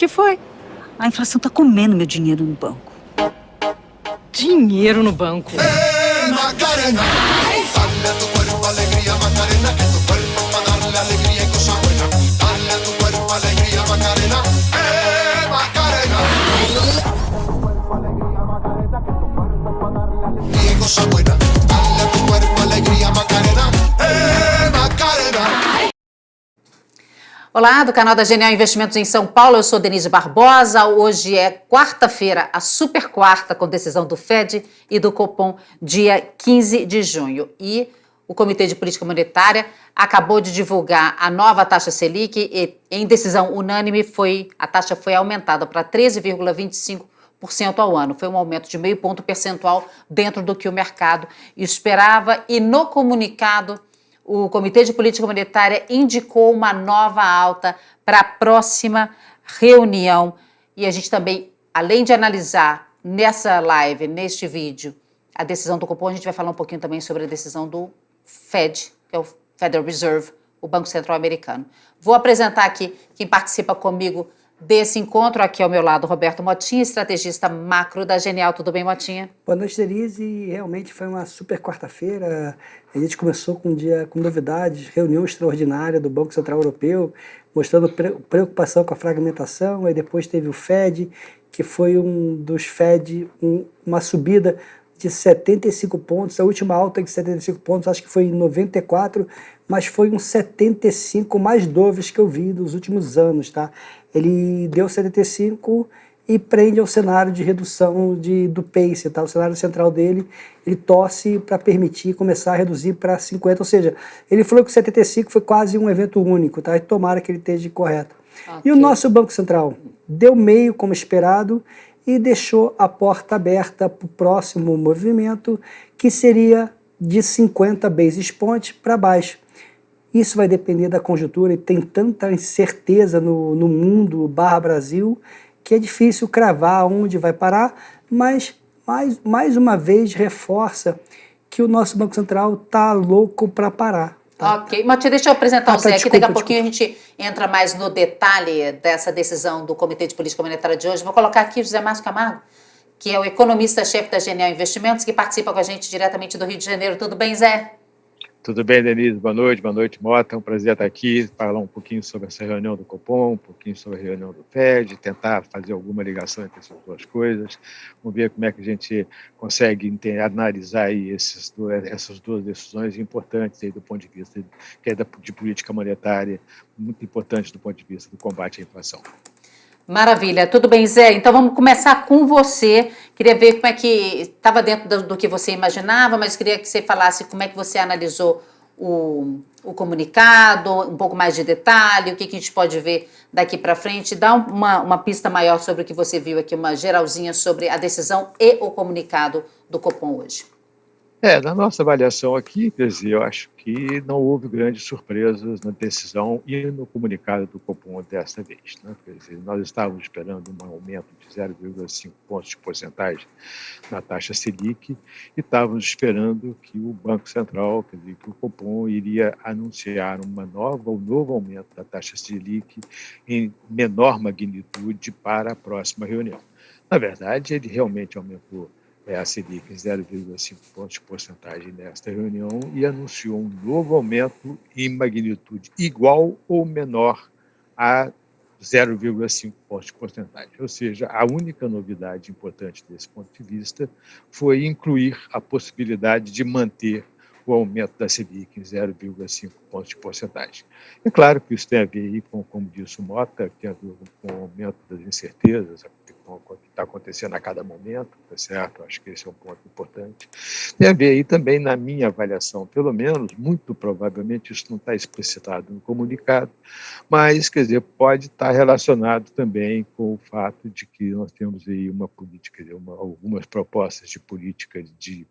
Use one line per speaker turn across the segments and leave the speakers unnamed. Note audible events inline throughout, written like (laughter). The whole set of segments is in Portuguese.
que foi?
A inflação tá comendo meu dinheiro no banco.
Dinheiro no banco? Hey, Macarena! Dale a tu cuerpo alegría, Macarena, que tu cuerpo para darle alegría y cosa buena. Dale a tu cuerpo alegría, Macarena. Macarena! Dale a tu cuerpo alegría, Macarena, que tu cuerpo para darle alegría y cosa buena. Olá, do canal da Genial Investimentos em São Paulo, eu sou Denise Barbosa. Hoje é quarta-feira, a super quarta, com decisão do FED e do Copom, dia 15 de junho. E o Comitê de Política Monetária acabou de divulgar a nova taxa Selic e, em decisão unânime, foi, a taxa foi aumentada para 13,25% ao ano. Foi um aumento de meio ponto percentual dentro do que o mercado esperava. E no comunicado o Comitê de Política Monetária indicou uma nova alta para a próxima reunião. E a gente também, além de analisar nessa live, neste vídeo, a decisão do Copom, a gente vai falar um pouquinho também sobre a decisão do Fed, que é o Federal Reserve, o Banco Central Americano. Vou apresentar aqui quem participa comigo desse encontro. Aqui ao meu lado, Roberto Motinha, estrategista macro da Genial. Tudo bem, Motinha?
Boa noite, Denise. Realmente foi uma super quarta-feira. A gente começou com um dia com novidades, reunião extraordinária do Banco Central Europeu, mostrando preocupação com a fragmentação. Aí depois teve o Fed, que foi um dos Fed, um, uma subida de 75 pontos, a última alta de 75 pontos, acho que foi em 94, mas foi um 75 mais doves que eu vi nos últimos anos, tá? Ele deu 75 e prende ao cenário de redução de, do pace, tá? O cenário central dele, ele torce para permitir começar a reduzir para 50, ou seja, ele falou que 75 foi quase um evento único, tá? E tomara que ele esteja correto. Okay. E o nosso Banco Central deu meio como esperado e deixou a porta aberta para o próximo movimento, que seria de 50 basis points para baixo. Isso vai depender da conjuntura e tem tanta incerteza no, no mundo barra Brasil que é difícil cravar onde vai parar, mas mais, mais uma vez reforça que o nosso Banco Central está louco para parar.
Tá? Ok, Matia, deixa eu apresentar ah, o Zé tá, aqui, daqui a pouquinho desculpa. a gente entra mais no detalhe dessa decisão do Comitê de Política Monetária de hoje. Vou colocar aqui o José Márcio Camargo, que é o economista-chefe da Genial Investimentos, que participa com a gente diretamente do Rio de Janeiro. Tudo bem, Zé?
Tudo bem, Denise? Boa noite, boa noite, Mota. É um prazer estar aqui, falar um pouquinho sobre essa reunião do Copom, um pouquinho sobre a reunião do FED, tentar fazer alguma ligação entre essas duas coisas. Vamos ver como é que a gente consegue analisar aí esses, essas duas decisões importantes aí do ponto de vista que é de política monetária, muito importante do ponto de vista do combate à inflação.
Maravilha, tudo bem, Zé? Então vamos começar com você. Queria ver como é que estava dentro do, do, que você imaginava, mas queria que você falasse como é que você analisou o, o comunicado, um pouco mais de detalhe, o que, que a gente pode ver daqui para frente. Dá uma, uma pista maior sobre o que você viu aqui, uma geralzinha sobre a decisão e o comunicado do Copom hoje.
É, na nossa avaliação aqui, quer dizer, eu acho que não houve grandes surpresas na decisão e no comunicado do Copom desta vez. Né? Quer dizer, nós estávamos esperando um aumento de 0,5 pontos de porcentagem na taxa Selic e estávamos esperando que o Banco Central, quer dizer, que o Copom iria anunciar uma nova, um novo aumento da taxa Selic em menor magnitude para a próxima reunião. Na verdade, ele realmente aumentou é, a Selic em 0,5 pontos porcentagem nesta reunião e anunciou um novo aumento em magnitude igual ou menor a 0,5 pontos porcentagem. Ou seja, a única novidade importante desse ponto de vista foi incluir a possibilidade de manter o aumento da Selic em 0,5 pontos de porcentagem. É claro que isso tem a ver com, como disse o Mota, que é com o aumento das incertezas, com o que está acontecendo a cada momento, tá certo? Acho que esse é um ponto importante. Tem a ver aí também, na minha avaliação, pelo menos, muito provavelmente isso não está explicitado no comunicado, mas, quer dizer, pode estar relacionado também com o fato de que nós temos aí uma política, uma, algumas propostas de política de,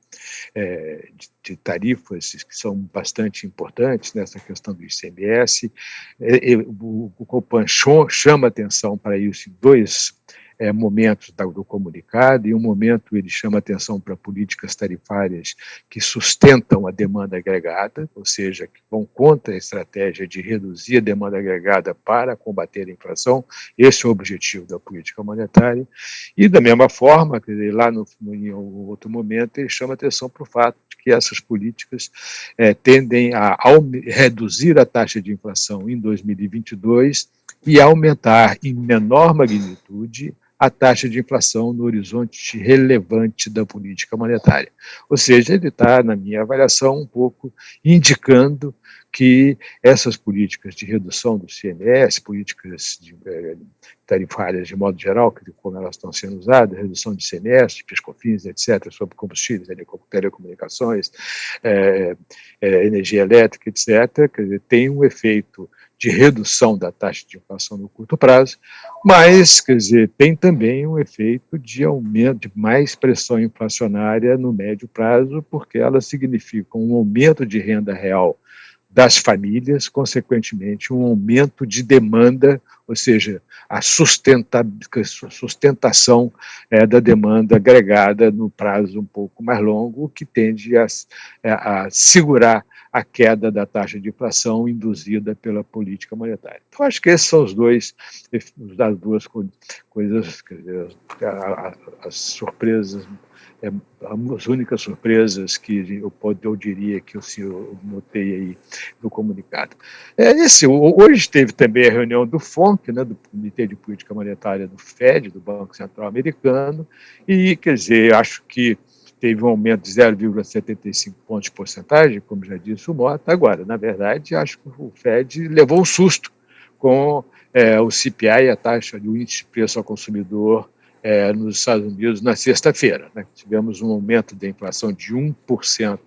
é, de, de, tarifas que são bastante importantes nessa questão do ICMS. É, é, o Copan chama atenção para isso em dois é, momentos do comunicado. Em um momento, ele chama atenção para políticas tarifárias que sustentam a demanda agregada, ou seja, que vão contra a estratégia de reduzir a demanda agregada para combater a inflação. Esse é o objetivo da política monetária. E, da mesma forma, lá no, em outro momento, ele chama atenção para o fato de que essas políticas é, tendem a reduzir a taxa de inflação em 2022 e aumentar em menor magnitude a taxa de inflação no horizonte relevante da política monetária. Ou seja, ele está, na minha avaliação, um pouco indicando que essas políticas de redução do CMS, políticas de, eh, tarifárias de modo geral, como elas estão sendo usadas, redução de CMS, de piscofins, etc., sobre combustíveis, telecomunicações, é, é, energia elétrica, etc., dizer, tem um efeito de redução da taxa de inflação no curto prazo, mas, quer dizer, tem também um efeito de aumento, de mais pressão inflacionária no médio prazo, porque elas significam um aumento de renda real das famílias, consequentemente, um aumento de demanda, ou seja, a sustenta, sustentação é, da demanda agregada no prazo um pouco mais longo, que tende a, a segurar a queda da taxa de inflação induzida pela política monetária. Então, acho que esses são os dois, as duas coisas, dizer, as surpresas é, as únicas surpresas que eu, eu diria que o senhor notei aí no comunicado. É, esse, hoje teve também a reunião do FONC, né, do Comitê de Política Monetária do FED, do Banco Central Americano, e, quer dizer, acho que teve um aumento de 0,75 pontos de porcentagem, como já disse o Mota. Agora, na verdade, acho que o FED levou um susto com é, o CPI, a taxa de índice de preço ao consumidor é, nos Estados Unidos na sexta-feira. Né? Tivemos um aumento da inflação de 1%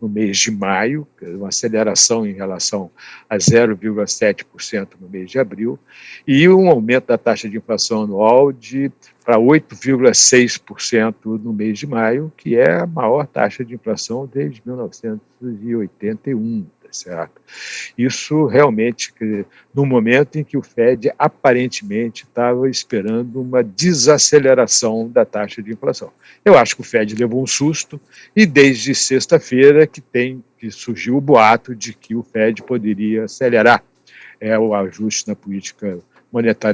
no mês de maio, uma aceleração em relação a 0,7% no mês de abril, e um aumento da taxa de inflação anual de para 8,6% no mês de maio, que é a maior taxa de inflação desde 1981 certo? Isso realmente, no momento em que o Fed aparentemente estava esperando uma desaceleração da taxa de inflação. Eu acho que o Fed levou um susto e desde sexta-feira que tem que surgiu o boato de que o Fed poderia acelerar é, o ajuste na política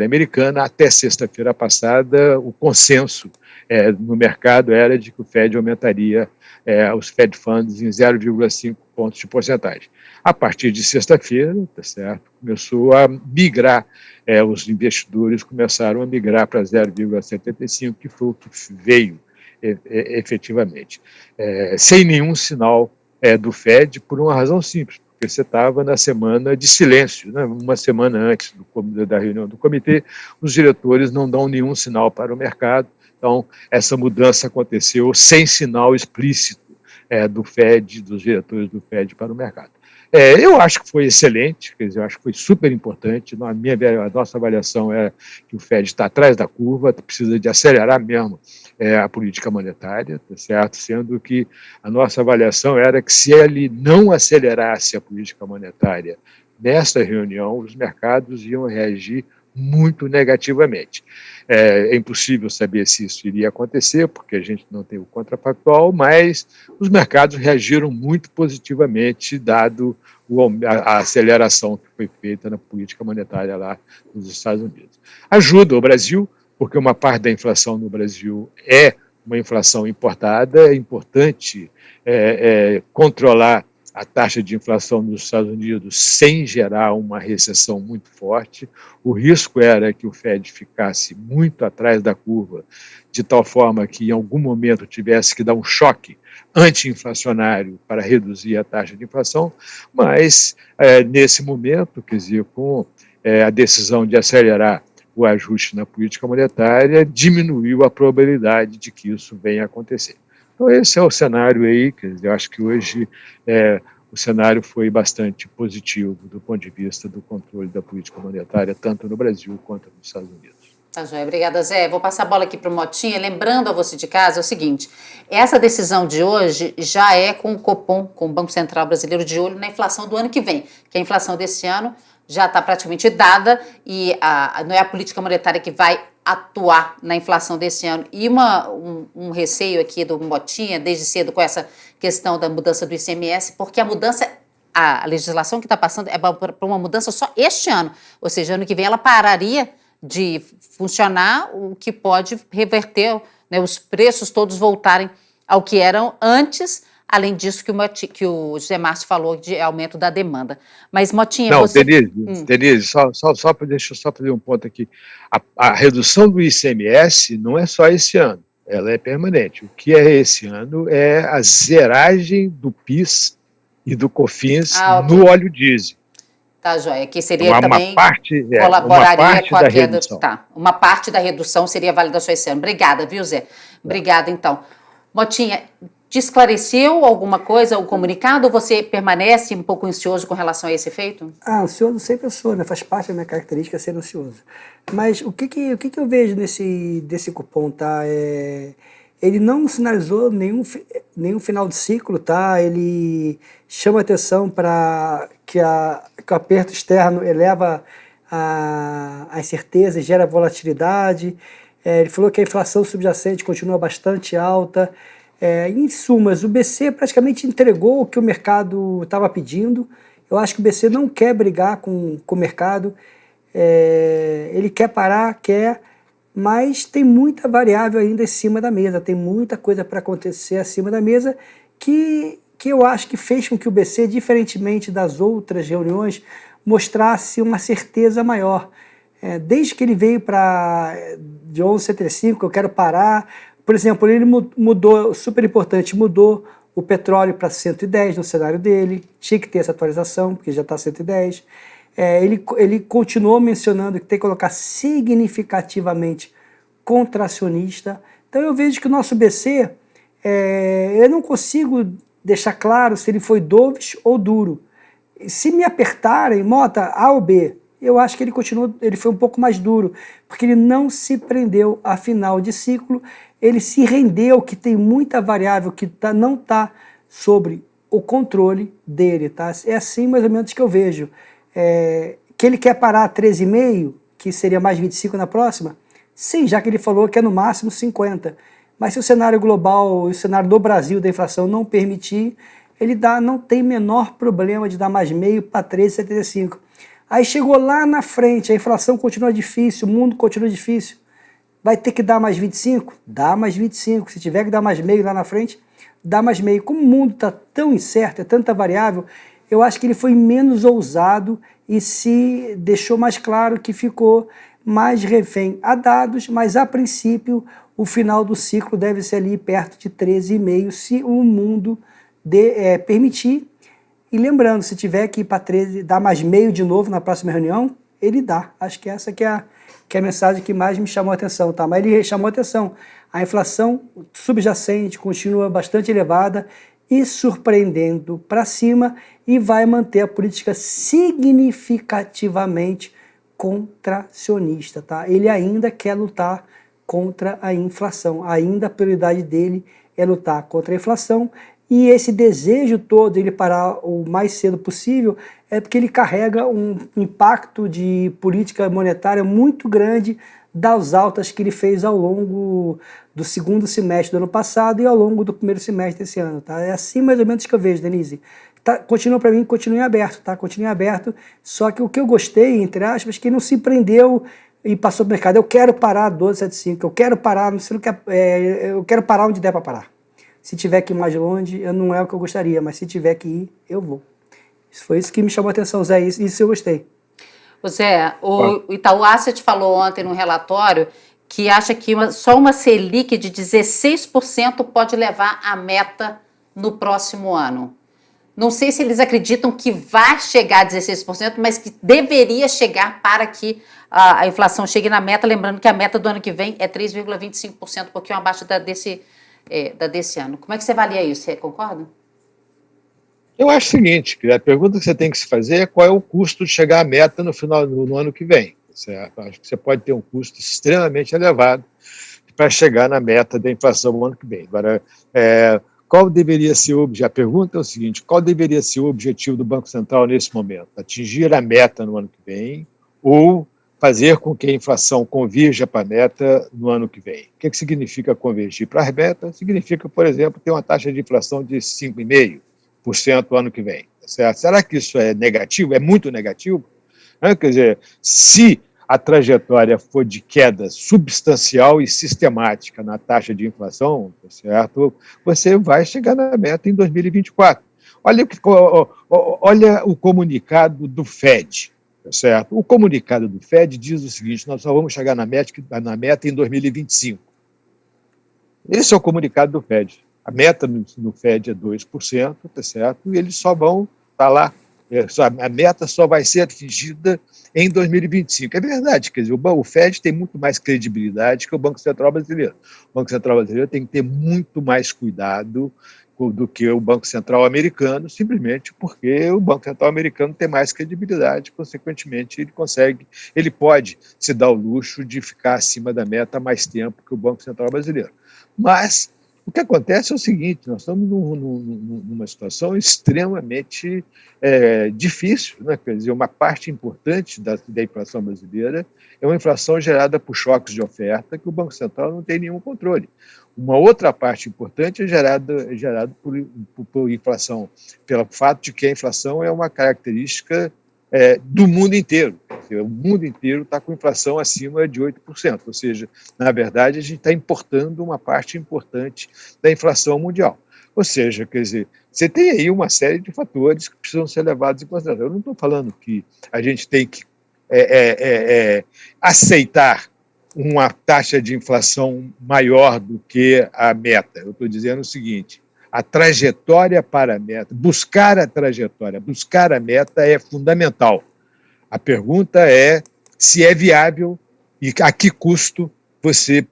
americana. Até sexta-feira passada, o consenso é, no mercado era de que o Fed aumentaria é, os Fed Funds em 0,5 pontos de porcentagem. A partir de sexta-feira, tá certo, começou a migrar, é, os investidores começaram a migrar para 0,75, que foi o que veio é, é, efetivamente, é, sem nenhum sinal do Fed, por uma razão simples, porque você estava na semana de silêncio, né? uma semana antes do, da reunião do comitê, os diretores não dão nenhum sinal para o mercado, então essa mudança aconteceu sem sinal explícito é, do Fed, dos diretores do Fed para o mercado. É, eu acho que foi excelente, quer dizer, eu acho que foi super importante. A, minha, a nossa avaliação é que o Fed está atrás da curva, precisa de acelerar mesmo é, a política monetária, tá certo? Sendo que a nossa avaliação era que se ele não acelerasse a política monetária nesta reunião, os mercados iam reagir muito negativamente. É, é, impossível saber se isso iria acontecer, porque a gente não tem o contrafactual, mas os mercados reagiram muito positivamente, dado o, a, a, aceleração que foi feita na política monetária lá nos Estados Unidos. Ajuda o Brasil, porque uma parte da inflação no Brasil é uma inflação importada, é importante é, é, controlar a taxa de inflação nos Estados Unidos sem gerar uma recessão muito forte. O risco era que o Fed ficasse muito atrás da curva, de tal forma que em algum momento tivesse que dar um choque anti-inflacionário para reduzir a taxa de inflação, mas é, nesse momento, quer dizer, com é, a decisão de acelerar o ajuste na política monetária, diminuiu a probabilidade de que isso venha a acontecer. Então, esse é o cenário aí, dizer, eu acho que hoje é, o cenário foi bastante positivo do ponto de vista do controle da política monetária, tanto no Brasil quanto nos Estados Unidos.
Tá, Joia. Obrigada, Zé. Vou passar a bola aqui para o Motinha. Lembrando a você de casa é o seguinte: essa decisão de hoje já é com o Copom, com o Banco Central Brasileiro, de olho na inflação do ano que vem, que a inflação desse ano já está praticamente dada e a, não é a política monetária que vai atuar na inflação desse ano. E uma, um, um, receio aqui do Motinha, desde cedo, com essa questão da mudança do ICMS, porque a mudança, a, legislação que está passando é para uma mudança só este ano. Ou seja, ano que vem ela pararia de funcionar, o que pode reverter né, os preços todos voltarem ao que eram antes Além disso que o, Moti, que o José Márcio falou de aumento da demanda. Mas, Motinha,
Não,
você...
Denise, hum. Denise só, só, só, deixa eu só fazer um ponto aqui. A, a, redução do ICMS não é só esse ano, ela é permanente. O que é esse ano é a zeragem do PIS e do COFINS ah, no óleo diesel.
Tá, joia. Que seria
uma,
também.
Uma parte,
é, colaboraria uma parte com a da redução. Tá. Uma parte da redução seria válida só esse ano. Obrigada, viu, Zé? Obrigada, então. Motinha, te esclareceu alguma coisa, o comunicado, ou você permanece um pouco ansioso com relação a esse efeito?
Ah, ansioso sempre eu sou, né? Faz parte da minha característica ser ansioso. Mas o que que, o que, que eu vejo nesse desse cupom, tá? É, ele não sinalizou nenhum, nenhum final de ciclo, tá? Ele chama atenção para que, a, que o aperto externo eleva a, a incerteza e gera volatilidade. É, ele falou que a inflação subjacente continua bastante alta. É, em sumas, o BC praticamente entregou o que o mercado estava pedindo. Eu acho que o BC não quer brigar com, com o mercado. É, ele quer parar, quer, mas tem muita variável ainda em cima da mesa, tem muita coisa para acontecer acima da mesa que, que eu acho que fez com que o BC, diferentemente das outras reuniões, mostrasse uma certeza maior. É, desde que ele veio para de 11,75, eu quero parar, por exemplo, ele mudou, super importante, mudou o petróleo para 110 no cenário dele, tinha que ter essa atualização, porque já está 110. É, ele, ele continuou mencionando que tem que colocar significativamente contracionista. Então eu vejo que o nosso BC, é, eu não consigo deixar claro se ele foi dovish ou duro. Se me apertarem, Mota, A ou B, eu acho que ele continuou, ele foi um pouco mais duro, porque ele não se prendeu a final de ciclo ele se rendeu que tem muita variável que tá, não está sobre o controle dele. Tá? É assim mais ou menos que eu vejo. É, que ele quer parar a 13,5, que seria mais 25 na próxima? Sim, já que ele falou que é no máximo 50. Mas se o cenário global, o cenário do Brasil da inflação não permitir, ele dá, não tem menor problema de dar mais meio para 13,75. Aí chegou lá na frente, a inflação continua difícil, o mundo continua difícil. Vai ter que dar mais 25? Dá mais 25. Se tiver que dar mais meio lá na frente, dá mais meio. Como o mundo está tão incerto, é tanta variável, eu acho que ele foi menos ousado e se deixou mais claro que ficou mais refém a dados, mas a princípio o final do ciclo deve ser ali perto de 13,5 se o mundo de, é, permitir. E lembrando, se tiver que ir para 13, dar mais meio de novo na próxima reunião, ele dá. Acho que essa que é a, que é a mensagem que mais me chamou a atenção, tá? Mas ele chamou a atenção. A inflação subjacente continua bastante elevada e surpreendendo para cima e vai manter a política significativamente contracionista, tá? Ele ainda quer lutar contra a inflação, ainda a prioridade dele é lutar contra a inflação e esse desejo todo ele parar o mais cedo possível é porque ele carrega um impacto de política monetária muito grande das altas que ele fez ao longo do segundo semestre do ano passado e ao longo do primeiro semestre desse ano. Tá? É assim mais ou menos que eu vejo, Denise. Tá, continua para mim, continue aberto, tá? Continue aberto. Só que o que eu gostei, entre aspas, que não se prendeu e passou para o mercado. Eu quero parar 1275, eu quero parar, não sei o que, é, eu quero parar onde der para parar. Se tiver que ir mais longe, não é o que eu gostaria, mas se tiver que ir, eu vou. Isso foi isso que me chamou a atenção, Zé, isso, isso eu gostei.
Zé, o Itaú Asset falou ontem no relatório que acha que uma, só uma Selic de 16% pode levar a meta no próximo ano. Não sei se eles acreditam que vai chegar a 16%, mas que deveria chegar para que a, a inflação chegue na meta. Lembrando que a meta do ano que vem é 3,25%, um pouquinho abaixo da, desse é, da desse ano. Como é que você avalia isso? Você concorda?
Eu acho o seguinte, que a pergunta que você tem que se fazer é qual é o custo de chegar à meta no final no, no ano que vem. Certo? Acho que você pode ter um custo extremamente elevado para chegar na meta da inflação no ano que vem. Agora, é, qual deveria ser o objetivo? A pergunta é o seguinte: qual deveria ser o objetivo do Banco Central nesse momento? Atingir a meta no ano que vem ou fazer com que a inflação convirja para a meta no ano que vem. O que, que significa convergir para a meta? Significa, por exemplo, ter uma taxa de inflação de 5,5% no ano que vem. Certo? Será que isso é negativo? É muito negativo? Quer dizer, se a trajetória for de queda substancial e sistemática na taxa de inflação, tá certo? você vai chegar na meta em 2024. Olha, olha o comunicado do FED, tá certo? O comunicado do FED diz o seguinte: nós só vamos chegar na meta, na meta em 2025. Esse é o comunicado do FED. A meta no, FED é 2%, tá certo? E eles só vão estar tá lá é, a meta só vai ser atingida em 2025. É verdade, quer dizer, o FED tem muito mais credibilidade que o Banco Central Brasileiro. O Banco Central Brasileiro tem que ter muito mais cuidado do que o Banco Central americano, simplesmente porque o Banco Central americano tem mais credibilidade, consequentemente ele consegue, ele pode se dar o luxo de ficar acima da meta mais tempo que o Banco Central brasileiro. Mas o que acontece é o seguinte: nós estamos num, num, numa situação extremamente é, difícil, né? quer dizer, uma parte importante da, da, inflação brasileira é uma inflação gerada por choques de oferta que o Banco Central não tem nenhum controle. Uma outra parte importante é gerada, é gerada por, por, por inflação, pelo fato de que a inflação é uma característica é, do mundo inteiro. O mundo inteiro está com inflação acima de 8%, ou seja, na verdade, a gente está importando uma parte importante da inflação mundial. Ou seja, quer dizer, você tem aí uma série de fatores que precisam ser levados em consideração. Eu não estou falando que a gente tem que é, é, é, é aceitar uma taxa de inflação maior do que a meta. Eu estou dizendo o seguinte: a trajetória para a meta, buscar a trajetória, buscar a meta é fundamental. A pergunta é se é viável e a que custo você,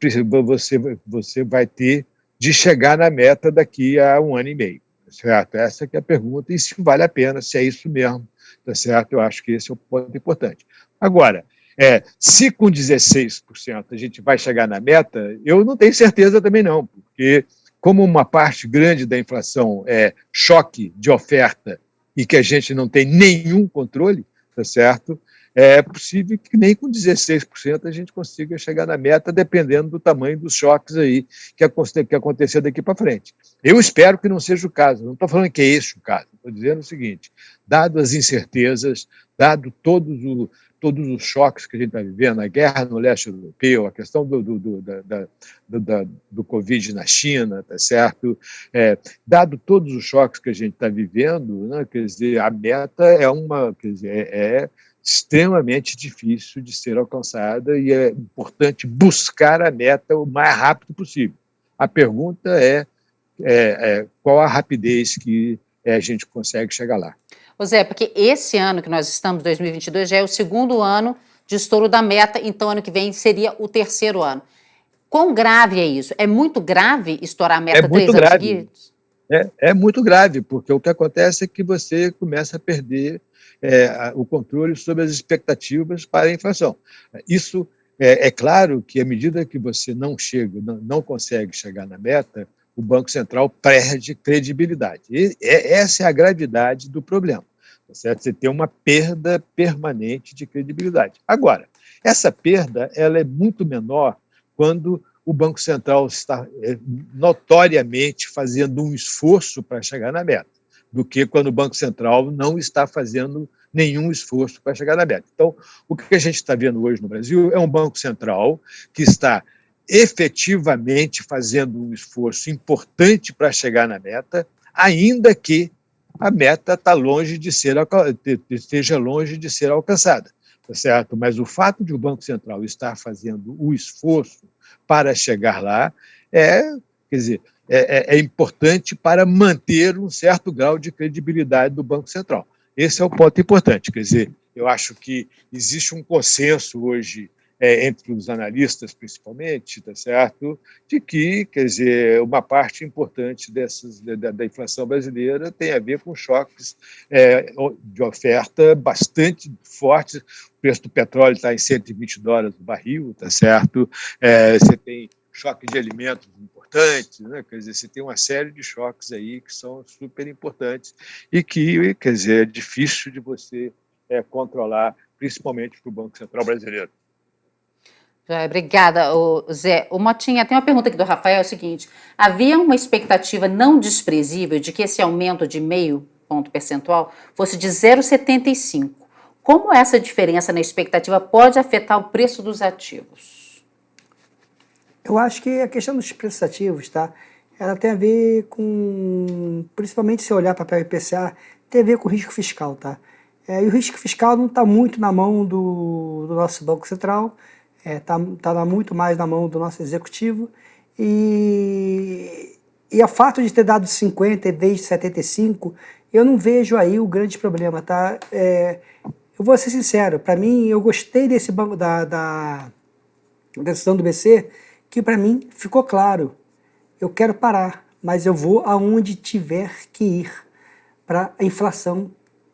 você, você vai ter de chegar na meta daqui a um ano e meio. Certo? Essa é a pergunta, e se vale a pena, se é isso mesmo. Tá certo? Eu acho que esse é o ponto importante. Agora, é, se com 16% a gente vai chegar na meta, eu não tenho certeza também não, porque como uma parte grande da inflação é choque de oferta e que a gente não tem nenhum controle, tá certo? É possível que nem com 16% a gente consiga chegar na meta, dependendo do tamanho dos choques aí que, que acontecer daqui para frente. Eu espero que não seja o caso, não estou falando que é esse o caso, estou dizendo o seguinte: dado as incertezas, dado todos o, todos os choques que a gente está vivendo, a guerra no leste europeu, a questão do, do, do, da, da, do Covid na China, tá certo? É, dado todos os choques que a gente está vivendo, né, quer dizer, a meta é uma, quer dizer, é, é extremamente difícil de ser alcançada e é importante buscar a meta o mais rápido possível. A pergunta é, é, é qual a rapidez que é, a gente consegue chegar lá.
Zé, porque esse ano que nós estamos, 2022, já é o segundo ano de estouro da meta, então ano que vem seria o terceiro ano. Quão grave é isso? É muito grave estourar a meta
é
três
anos seguidos? É, é muito grave, porque o que acontece é que você começa a perder é, o controle sobre as expectativas para a inflação. Isso é, é, claro que à medida que você não chega, não, não consegue chegar na meta, o Banco Central perde credibilidade. E é, essa é a gravidade do problema. Tá certo? Você tem uma perda permanente de credibilidade. Agora, essa perda ela é muito menor quando o Banco Central está é, notoriamente fazendo um esforço para chegar na meta, do que quando o Banco Central não está fazendo nenhum esforço para chegar na meta. Então, o que a gente está vendo hoje no Brasil é um Banco Central que está efetivamente fazendo um esforço importante para chegar na meta, ainda que a meta está longe de ser esteja longe de ser alcançada, tá certo? Mas o fato de o Banco Central estar fazendo o esforço para chegar lá é, quer dizer, é, é, é importante para manter um certo grau de credibilidade do Banco Central. Esse é o ponto importante, quer dizer, eu acho que existe um consenso hoje é, entre os analistas principalmente, tá certo, de que, quer dizer, uma parte importante dessas, da, da inflação brasileira tem a ver com choques é, de oferta bastante fortes. O preço do petróleo está em 120 dólares o barril, tá certo? É, você tem choque de alimentos importantes, né? quer dizer, você tem uma série de choques aí que são super importantes e que, quer dizer, é difícil de você é, controlar, principalmente para o Banco Central brasileiro.
Obrigada, Zé. O Motinha, tem uma pergunta aqui do Rafael, é o seguinte, havia uma expectativa não desprezível de que esse aumento de meio ponto percentual fosse de 0,75. Como essa diferença na expectativa pode afetar o preço dos ativos?
Eu acho que a questão dos preços ativos, tá? Ela tem a ver com, principalmente se olhar para o IPCA, tem a ver com o risco fiscal, tá? É, e o risco fiscal não está muito na mão do, do nosso Banco Central, está é, tá, tá muito mais na mão do nosso executivo. E, e o fato de ter dado 50 desde 75, eu não vejo aí o grande problema, tá? É, eu vou ser sincero, para mim, eu gostei desse banco da, da decisão do BC, que para mim ficou claro. Eu quero parar, mas eu vou aonde tiver que ir para a inflação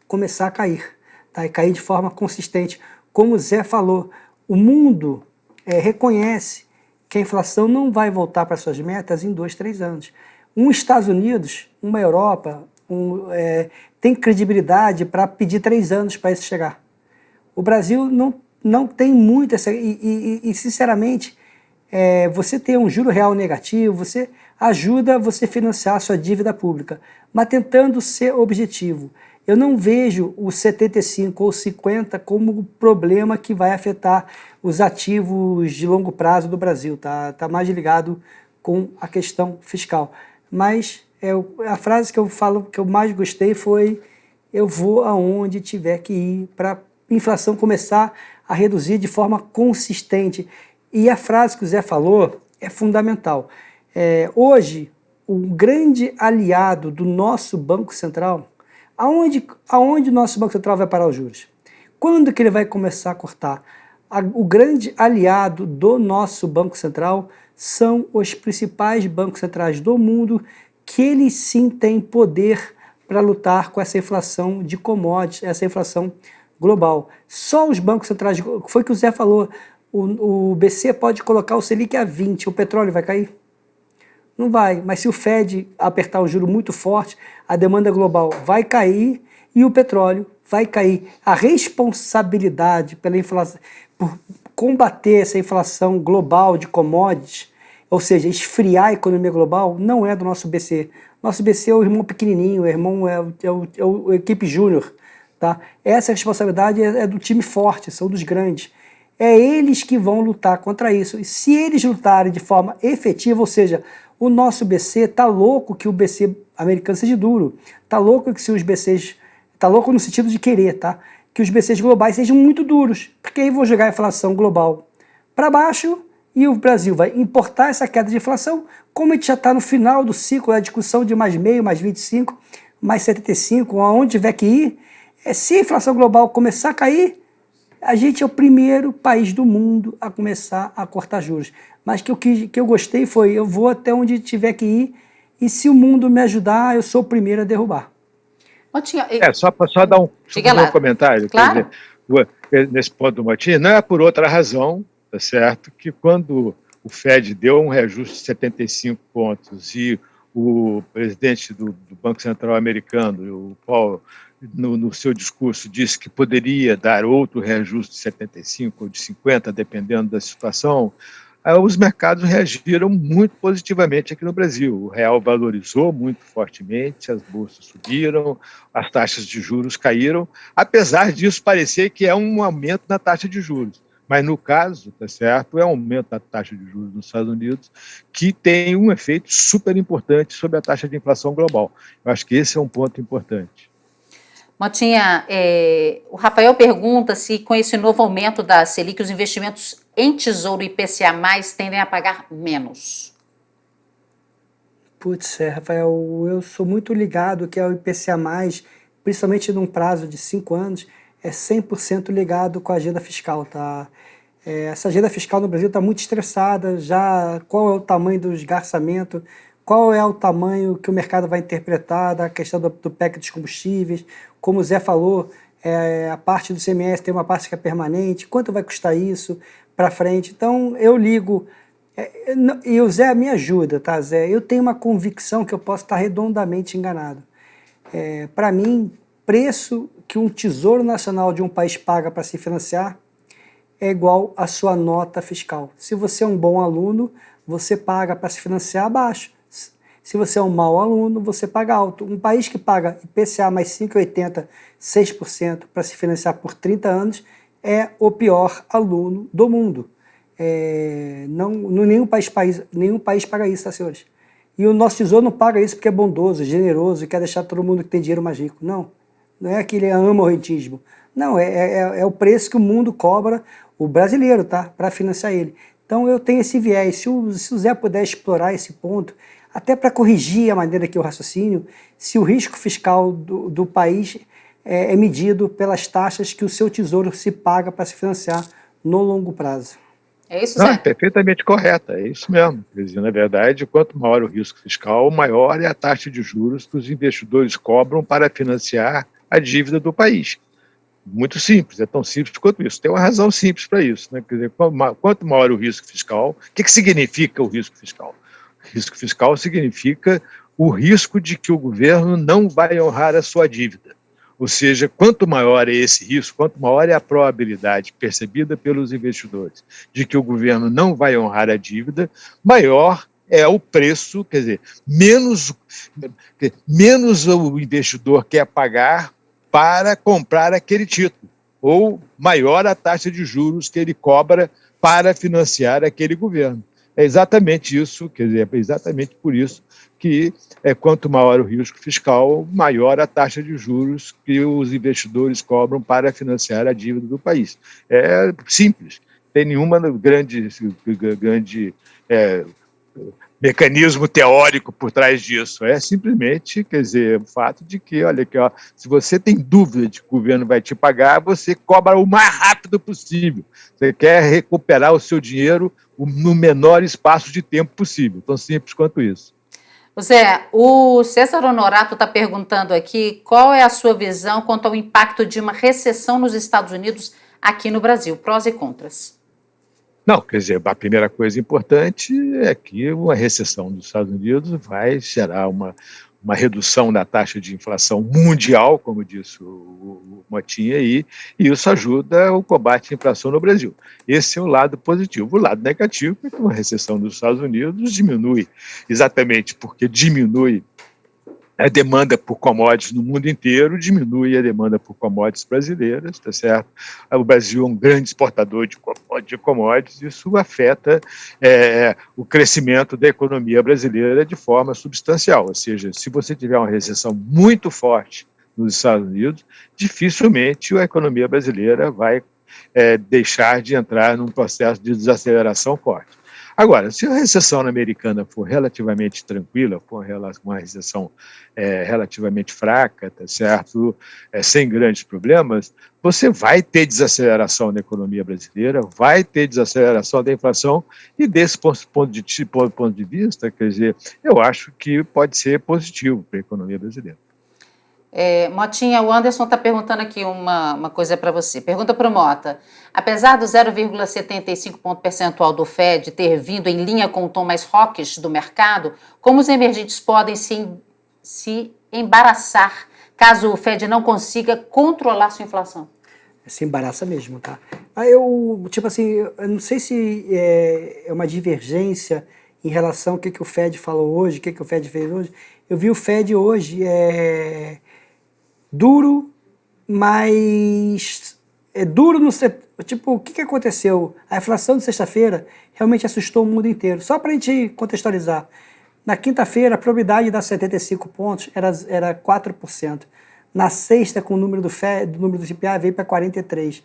começar a cair, tá? E cair de forma consistente. Como o Zé falou, o mundo é, reconhece que a inflação não vai voltar para suas metas em dois, três anos. Um Estados Unidos, uma Europa, um, é, tem credibilidade para pedir três anos para isso chegar. O Brasil não, não tem muito essa... E, e, e sinceramente, é, você ter um juro real negativo, você ajuda você financiar a sua dívida pública, mas tentando ser objetivo. Eu não vejo o 75 ou 50 como problema que vai afetar os ativos de longo prazo do Brasil, tá, tá mais ligado com a questão fiscal. Mas é, a frase que eu falo que eu mais gostei foi eu vou aonde tiver que ir para a inflação começar a reduzir de forma consistente. E a frase que o Zé falou é fundamental. É, hoje, o grande aliado do nosso Banco Central Aonde, aonde o nosso Banco Central vai parar os juros? Quando que ele vai começar a cortar? A, o grande aliado do nosso Banco Central são os principais bancos centrais do mundo, que eles sim têm poder para lutar com essa inflação de commodities, essa inflação global. Só os bancos centrais, foi o que o Zé falou, o, o BC pode colocar o Selic a 20, o petróleo vai cair? Não vai, mas se o Fed apertar o juro muito forte, a demanda global vai cair e o petróleo vai cair. A responsabilidade pela inflação, por combater essa inflação global de commodities, ou seja, esfriar a economia global, não é do nosso BC. Nosso BC é o irmão pequenininho, o irmão é o, é o, é o equipe júnior. Tá? Essa responsabilidade é, é do time forte, são dos grandes. É eles que vão lutar contra isso. E se eles lutarem de forma efetiva, ou seja, o nosso BC tá louco que o BC americano seja duro. Tá louco que se os BCs... Tá louco no sentido de querer, tá? Que os BCs globais sejam muito duros. Porque aí vou jogar a inflação global para baixo e o Brasil vai importar essa queda de inflação, como a gente já está no final do ciclo da discussão de mais meio, mais 25, mais 75, aonde tiver que ir, é, se a inflação global começar a cair, a gente é o primeiro país do mundo a começar a cortar juros mas que o que, que eu gostei foi, eu vou até onde tiver que ir, e se o mundo me ajudar, eu sou o primeiro a derrubar.
Motinha, é, só só dar um, um comentário, claro. dizer, nesse ponto do Motinha, não é por outra razão, tá certo, que quando o Fed deu um reajuste de 75 pontos e o presidente do, do Banco Central americano, o Paul, no, no, seu discurso disse que poderia dar outro reajuste de 75 ou de 50, dependendo da situação, os mercados reagiram muito positivamente aqui no Brasil. O real valorizou muito fortemente, as bolsas subiram, as taxas de juros caíram, apesar disso parecer que é um aumento na taxa de juros. Mas no caso, tá certo, é um aumento da taxa de juros nos Estados Unidos que tem um efeito super importante sobre a taxa de inflação global. Eu acho que esse é um ponto importante.
Motinha, é, o Rafael pergunta se com esse novo aumento da Selic os investimentos em Tesouro e IPCA+, tendem a pagar menos.
Putz, é, Rafael, eu sou muito ligado que é o IPCA+, principalmente num prazo de cinco anos, é 100% ligado com a agenda fiscal, tá? É, essa agenda fiscal no Brasil está muito estressada, já qual é o tamanho do esgarçamento, qual é o tamanho que o mercado vai interpretar da questão do, do PEC dos combustíveis, como o Zé falou, é, a parte do CMS tem uma parte que é permanente, quanto vai custar isso para frente? Então eu ligo, é, e o Zé me ajuda, tá Zé? Eu tenho uma convicção que eu posso estar redondamente enganado. É, para mim, preço que um tesouro nacional de um país paga para se financiar é igual à sua nota fiscal. Se você é um bom aluno, você paga para se financiar baixo. Se você é um mau aluno, você paga alto. Um país que paga IPCA mais 5,80, 6% para se financiar por 30 anos é o pior aluno do mundo. É, não, nenhum, país, país, nenhum país paga isso, tá, senhores? E o nosso tesouro não paga isso porque é bondoso, generoso e quer deixar todo mundo que tem dinheiro mais rico. Não. Não é que ele ama o rentismo. Não, é, é, é o preço que o mundo cobra, o brasileiro, tá? Para financiar ele. Então eu tenho esse viés. Se o, se o Zé puder explorar esse ponto, até para corrigir a maneira que eu raciocínio, se o risco fiscal do, do país é, é medido pelas taxas que o seu tesouro se paga para se financiar no longo prazo.
É isso,
Não,
Zé?
é perfeitamente correta, é isso mesmo. Quer dizer, na verdade, quanto maior o risco fiscal, maior é a taxa de juros que os investidores cobram para financiar a dívida do país. Muito simples, é tão simples quanto isso. Tem uma razão simples para isso. Né? Quer dizer, quanto maior o risco fiscal, o que, que significa o risco fiscal? Risco fiscal significa o risco de que o governo não vai honrar a sua dívida. Ou seja, quanto maior é esse risco, quanto maior é a probabilidade percebida pelos investidores de que o governo não vai honrar a dívida, maior é o preço, quer dizer, menos, menos o investidor quer pagar para comprar aquele título, ou maior a taxa de juros que ele cobra para financiar aquele governo. É exatamente isso, quer dizer, é exatamente por isso que é, quanto maior o risco fiscal, maior a taxa de juros que os investidores cobram para financiar a dívida do país. É simples, tem nenhuma grande, grande é, mecanismo teórico por trás disso. É simplesmente, quer dizer, o fato de que, olha aqui, ó, se você tem dúvida de que o governo vai te pagar, você cobra o mais rápido possível. Você quer recuperar o seu dinheiro no menor espaço de tempo possível. Tão simples quanto isso.
Zé, o César Honorato está perguntando aqui qual é a sua visão quanto ao impacto de uma recessão nos Estados Unidos aqui no Brasil, prós e contras.
Não, quer dizer, a primeira coisa importante é que uma recessão dos Estados Unidos vai gerar uma, uma redução da taxa de inflação mundial, como disse o, o Motinha aí, e isso ajuda o combate à inflação no Brasil. Esse é o lado positivo. O lado negativo é que uma recessão dos Estados Unidos diminui, exatamente porque diminui a demanda por commodities no mundo inteiro diminui a demanda por commodities brasileiras, tá certo? O Brasil é um grande exportador de, commodities, isso afeta é, o crescimento da economia brasileira de forma substancial. Ou seja, se você tiver uma recessão muito forte nos Estados Unidos, dificilmente a economia brasileira vai é, deixar de entrar num processo de desaceleração forte. Agora, se a recessão americana for relativamente tranquila, for uma recessão é, relativamente fraca, tá certo? É, sem grandes problemas, você vai ter desaceleração da economia brasileira, vai ter desaceleração da inflação, e desse ponto, de, ponto de vista, quer dizer, eu acho que pode ser positivo para a economia brasileira.
É, Motinha, o Anderson está perguntando aqui uma, uma coisa para você. Pergunta para o Mota. Apesar do 0,75 ponto percentual do Fed ter vindo em linha com o tom mais hawkish do mercado, como os emergentes podem se, se embaraçar caso o Fed não consiga controlar sua inflação?
Se embaraça mesmo, tá? Aí eu, tipo assim, eu não sei se é, é uma divergência em relação ao que, que o Fed falou hoje, o que, que o Fed fez hoje. Eu vi o Fed hoje é, duro, mas é duro no tipo, o que, que aconteceu? A inflação de sexta-feira realmente assustou o mundo inteiro. Só para a gente contextualizar. Na quinta-feira, a probabilidade dar 75 pontos era, era 4%. Na sexta, com o número do, FED, número do CPI, veio para 43%.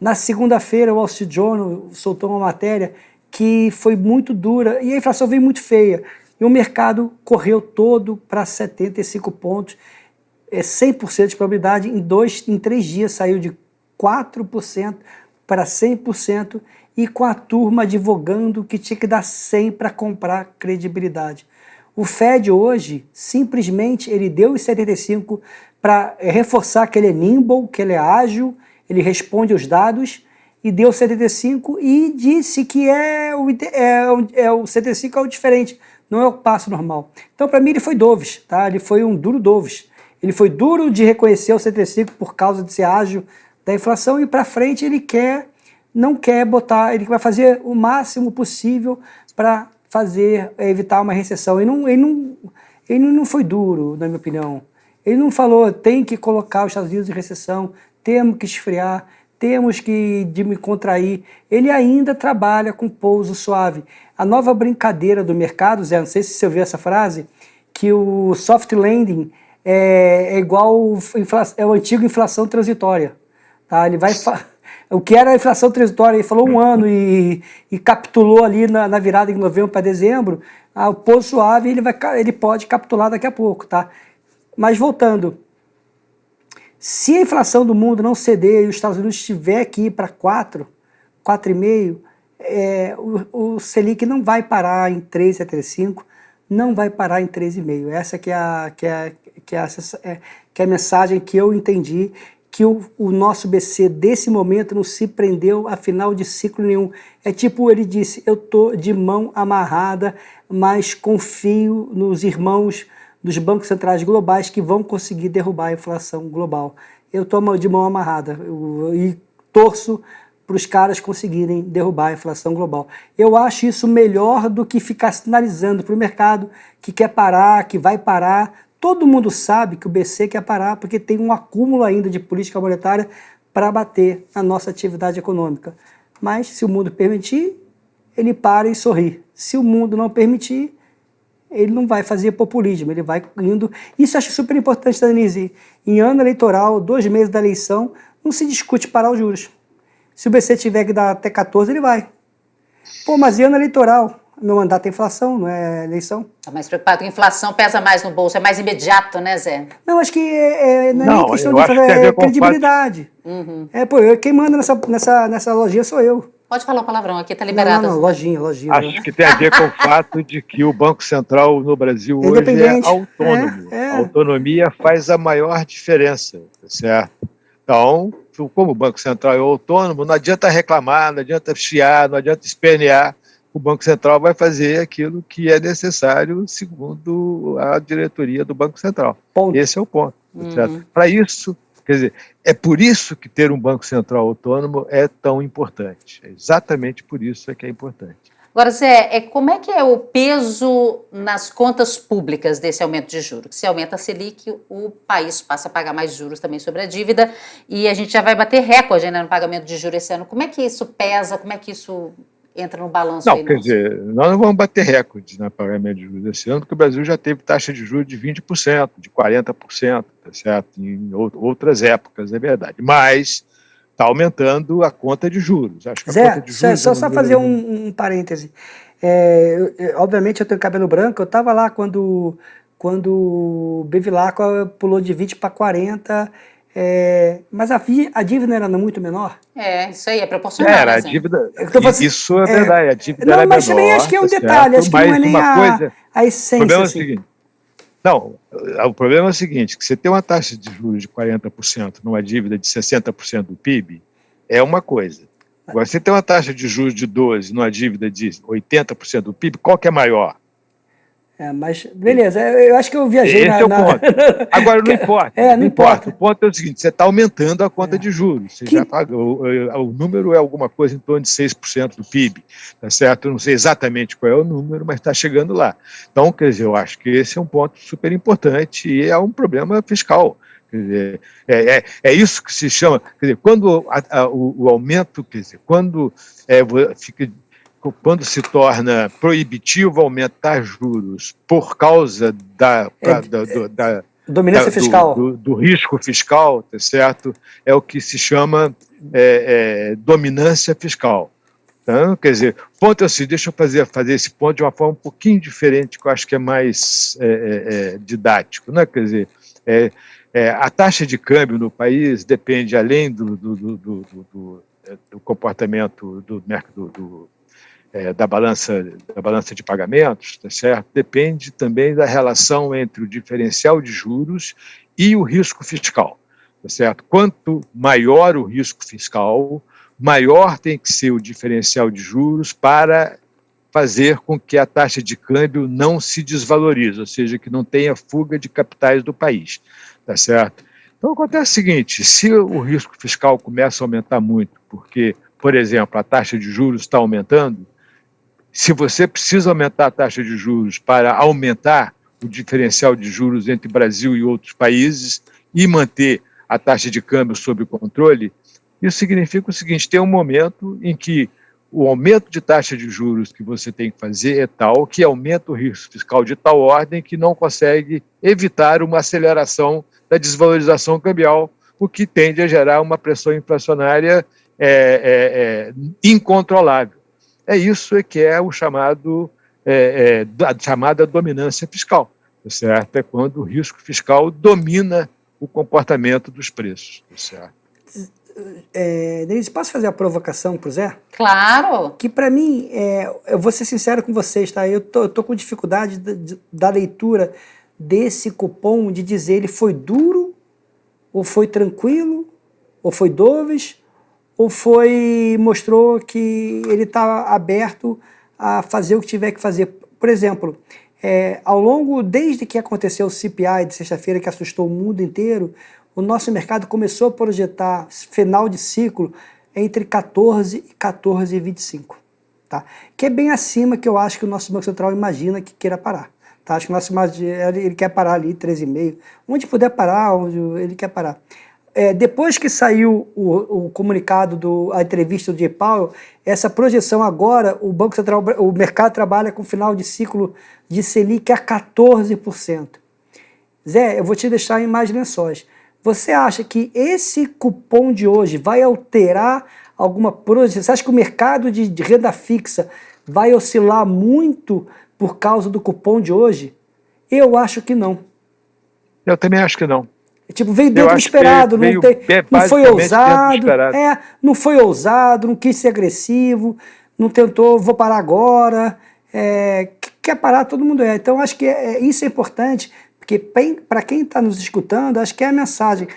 Na segunda-feira, o Wall Street Journal soltou uma matéria que foi muito dura e a inflação veio muito feia. E o mercado correu todo para 75 pontos é 100% de probabilidade, em, dois, em três dias saiu de 4% para 100% e com a turma advogando que tinha que dar 100 para comprar credibilidade. O Fed hoje, simplesmente, ele deu os 75 para reforçar que ele é nimble, que ele é ágil, ele responde os dados, e deu 75 e disse que é o, é, é o 75 é o diferente, não é o passo normal. Então, para mim, ele foi doves, tá? ele foi um duro doves. Ele foi duro de reconhecer o 75 por causa de ser ágil da inflação e para frente ele quer não quer botar, ele vai fazer o máximo possível para fazer, evitar uma recessão. Ele não, ele, não, ele não foi duro, na minha opinião. Ele não falou, tem que colocar os Estados Unidos em recessão, temos que esfriar, temos que me contrair. Ele ainda trabalha com pouso suave. A nova brincadeira do mercado, Zé, não sei se você ouviu essa frase, que o soft landing é, é igual é o antigo inflação transitória. Tá? Ele vai o que era a inflação transitória, ele falou um (laughs) ano e, e capitulou ali na, na virada de novembro para dezembro, ah, o pouso suave ele, vai, ele pode capitular daqui a pouco. Tá? Mas voltando, se a inflação do mundo não ceder e os Estados Unidos estiver aqui para 4, 4,5, é, o, o Selic não vai parar em 3,75, não vai parar em 3,5. Essa que é a, que é, que é, a, é, que é a mensagem que eu entendi, que o, o nosso BC desse momento não se prendeu a final de ciclo nenhum. É tipo, ele disse, eu tô de mão amarrada, mas confio nos irmãos dos bancos centrais globais que vão conseguir derrubar a inflação global. Eu estou de mão amarrada e torço para os caras conseguirem derrubar a inflação global. Eu acho isso melhor do que ficar sinalizando para o mercado que quer parar, que vai parar. Todo mundo sabe que o BC quer parar porque tem um acúmulo ainda de política monetária para bater na nossa atividade econômica. Mas se o mundo permitir, ele para e sorri. Se o mundo não permitir, ele não vai fazer populismo, ele vai indo... Isso eu acho super importante, Danise. Em ano eleitoral, dois meses da eleição, não se discute parar os juros. Se o BC tiver que dar até 14, ele vai. Pô, mas em ano eleitoral, meu mandato é inflação, não é eleição.
Está mais preocupado com inflação, pesa mais no bolso, é mais imediato, né, Zé?
Não, acho que é, é, não é não, nem questão de é, credibilidade. Uhum. É, pô, quem manda nessa, nessa, nessa lojinha sou eu.
Pode falar o palavrão aqui, está liberado.
Não, não, lojinha, lojinha.
Acho que tem a ver com o fato de que o Banco Central no Brasil hoje é autônomo. É, é. A autonomia faz a maior diferença, tá certo? Então, como o Banco Central é autônomo, não adianta reclamar, não adianta chiar, não adianta espernear. O Banco Central vai fazer aquilo que é necessário segundo a diretoria do Banco Central. Ponto. Esse é o ponto. Uhum. Para isso, Quer dizer, é por isso que ter um Banco Central autônomo é tão importante. É exatamente por isso é que é importante.
Agora, Zé, é, como é que é o peso nas contas públicas desse aumento de juros? Se aumenta a Selic, o país passa a pagar mais juros também sobre a dívida e a gente já vai bater recorde né, no pagamento de juros esse ano. Como é que isso pesa? Como é que isso entra no balanço
não,
aí,
quer dizer, nós não vamos bater recordes na pagamento de juros esse ano, porque o Brasil já teve taxa de juros de 20%, de 40%, tá certo? Em outras épocas, é verdade. Mas está aumentando a conta de juros.
Acho que Zé, a conta de juros só, é só fazer um, um parêntese. É, eu, obviamente eu tenho cabelo branco, eu estava lá quando, quando o Bevilacqua pulou de 20 para 40 é, mas a, a, dívida era muito menor?
É, isso aí, é proporcional.
Era, a né, dívida. Assim, isso é verdade, a dívida
não,
era
mas menor. Mas também acho que é um tá detalhe, acho que não é nem a, coisa, a essência. O problema assim. é o assim. seguinte.
Não, o problema é o seguinte: que você tem uma taxa de juros de 40% numa dívida de 60% do PIB, é uma coisa. Agora, você tem uma taxa de juros de 12% numa dívida de 80% do PIB, qual que é maior?
É, mas, beleza, eu acho que eu viajei
Esse na, é o na... ponto. (laughs) Agora, não importa. É, não, não importa. importa. O ponto é o seguinte, você está aumentando a conta é. de juros. Você que... já o, o, número é alguma coisa em torno de 6% do PIB, tá certo? Eu não sei exatamente qual é o número, mas está chegando lá. Então, quer dizer, eu acho que esse é um ponto super importante e é um problema fiscal. Dizer, é, é, é isso que se chama, quer dizer, quando a, a, o, o, aumento, quer dizer, quando é, fica quando se torna proibitivo aumentar juros por causa da, é, da, do, da
dominância da, fiscal.
Do, do, do, risco fiscal, tá certo? É o que se chama é, é, dominância fiscal. Então, quer dizer, ponto é assim, deixa eu fazer, fazer esse ponto de uma forma um pouquinho diferente, que eu acho que é mais é, é, é didático. Né? Quer dizer, a taxa de câmbio no país depende, além do, do, do, do comportamento do mercado do, é, da, balança, da balança de pagamentos, tá certo? depende também da relação entre o diferencial de juros e o risco fiscal. Tá certo? Quanto maior o risco fiscal, maior tem que ser o diferencial de juros para fazer com que a taxa de câmbio não se desvalorize, ou seja, que não tenha fuga de capitais do país. Tá certo? Então acontece o seguinte: se o risco fiscal começa a aumentar muito, porque por exemplo, a taxa de juros está aumentando, se você precisa aumentar a taxa de juros para aumentar o diferencial de juros entre Brasil e outros países e manter a taxa de câmbio sob controle, isso significa o seguinte: tem um momento em que o aumento de taxa de juros que você tem que fazer é tal que aumenta o risco fiscal de tal ordem que não consegue evitar uma aceleração da desvalorização cambial, o que tende a gerar uma pressão inflacionária é, é, é, incontrolável. É isso que é o chamado é, é, a chamada dominância fiscal, tá certo? É quando o risco fiscal domina o comportamento dos preços, tá certo?
É, Denise, posso fazer a provocação para o Zé?
Claro!
Que para mim, é, eu vou ser sincero com vocês, tá? Eu tô, eu tô com dificuldade de, de, da leitura desse cupom de dizer ele foi duro, ou foi tranquilo, ou foi doves, ou foi mostrou que ele está aberto a fazer o que tiver que fazer. Por exemplo, é, ao longo, desde que aconteceu o CPI de sexta-feira, que assustou o mundo inteiro, o nosso mercado começou a projetar final de ciclo entre 14 e 14,25, tá? Que é bem acima que eu acho que o nosso Banco Central imagina que queira parar. Tá? Acho que o nosso ele quer parar ali 13,5, onde puder parar, onde ele quer parar. É, depois que saiu o, o, comunicado, do, a entrevista do J. Powell, essa projeção agora, o Banco Central, o mercado trabalha com final de ciclo de Selic a 14%. Zé, eu vou te deixar em mais lençóis. Você acha que esse cupom de hoje vai alterar alguma projeção? Você acha que o mercado de renda fixa vai oscilar muito por causa do cupom de hoje? Eu acho que não.
Eu também acho que não.
Tipo, veio dentro do esperado, não, tem, não foi ousado, é, não foi ousado, não quis ser agressivo, não tentou, vou parar agora, é, quer parar, todo mundo é. Então, acho que é, é isso é importante, porque para quem está nos escutando, acho que é a mensagem.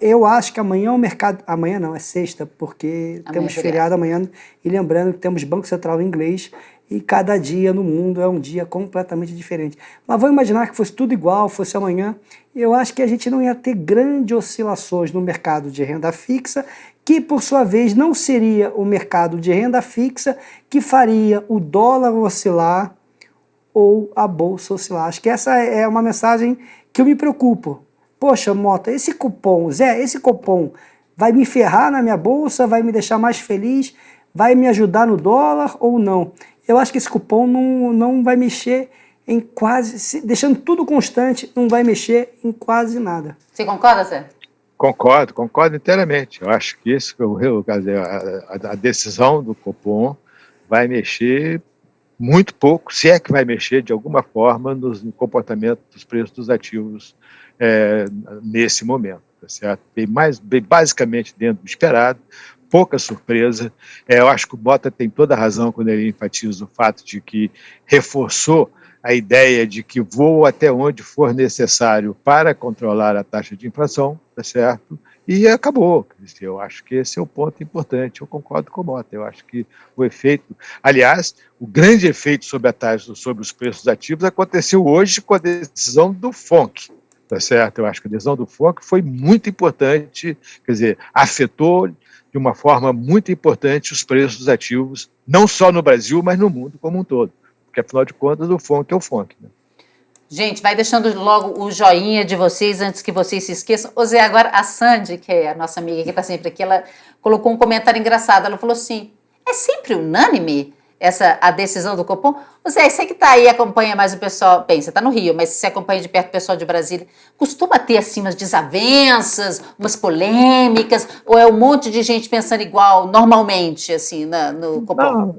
Eu acho que amanhã o mercado, amanhã não, é sexta, porque amanhã temos é feriado amanhã, e lembrando que temos Banco Central em inglês, e cada dia no mundo é um dia completamente diferente. Mas vamos imaginar que fosse tudo igual, fosse amanhã, eu acho que a gente não ia ter grandes oscilações no mercado de renda fixa, que por sua vez não seria o mercado de renda fixa que faria o dólar oscilar ou a bolsa oscilar. Acho que essa é uma mensagem que eu me preocupo. Poxa, Mota, esse cupom, Zé, esse cupom vai me ferrar na minha bolsa, vai me deixar mais feliz, vai me ajudar no dólar ou não? Eu acho que esse cupom não, não vai mexer em quase, deixando tudo constante, não vai mexer em quase nada.
Você concorda, Zé?
Concordo, concordo inteiramente. Eu acho que isso, a, a decisão do Copom vai mexer muito pouco, se é que vai mexer de alguma forma no comportamento dos preços dos ativos é, nesse momento, tá certo? Bem, mais, bem basicamente dentro do esperado, pouca surpresa. É, eu acho que o Bota tem toda a razão quando ele enfatiza o fato de que reforçou a ideia de que vou até onde for necessário para controlar a taxa de inflação, tá certo? E acabou. Eu acho que esse é o ponto importante. Eu concordo com o Mota. Eu acho que o efeito, aliás, o grande efeito sobre a taxa, sobre os preços ativos aconteceu hoje com a decisão do FONC, tá certo? Eu acho que a decisão do FONC foi muito importante, quer dizer, afetou de uma forma muito importante os preços dos ativos, não só no Brasil, mas no mundo como um todo. Porque, afinal de contas, o FONC é o FONC. Né?
Gente, vai deixando logo o joinha de vocês antes que vocês se esqueçam. Ô Zé, agora a Sandy, que é a nossa amiga que está sempre aqui, ela colocou um comentário engraçado. Ela falou assim, é sempre unânime essa a decisão do Copom. Zé, você que está aí, acompanha mais o pessoal, bem, você está no Rio, mas você acompanha de perto o pessoal de Brasília, costuma ter assim umas desavenças, umas polêmicas, ou é um monte de gente pensando igual normalmente, assim, na, no Copom? Não,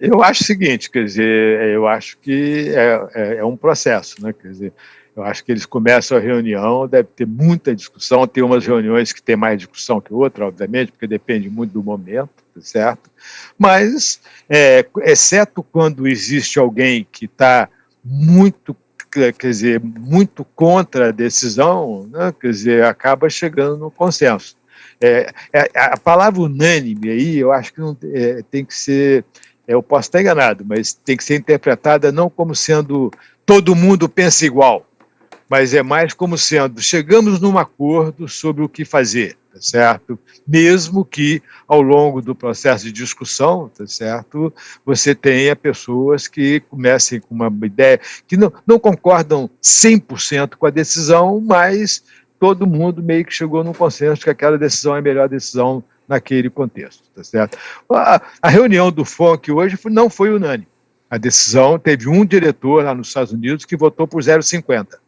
eu acho o seguinte, quer dizer, eu acho que é, é, é um processo, né, quer dizer, eu acho que eles começam a reunião, deve ter muita discussão, tem umas reuniões que tem mais discussão que outra, obviamente, porque depende muito do momento, certo? Mas, é, exceto quando existe alguém que está muito, quer dizer, muito contra a decisão, né, quer dizer, acaba chegando no consenso. É, é a palavra unânime aí, eu acho que não, é, tem que ser, eu posso estar enganado, mas tem que ser interpretada não como sendo todo mundo pensa igual, mas é mais como sendo chegamos num acordo sobre o que fazer. Tá certo? Mesmo que ao longo do processo de discussão, tá certo? Você tenha pessoas que comecem com uma ideia que não, não concordam 100% com a decisão, mas todo mundo meio que chegou num consenso que aquela decisão é a melhor decisão naquele contexto, tá certo? A, a reunião do FONC hoje não foi unânime. A decisão teve um diretor lá nos Estados Unidos que votou por 0,50.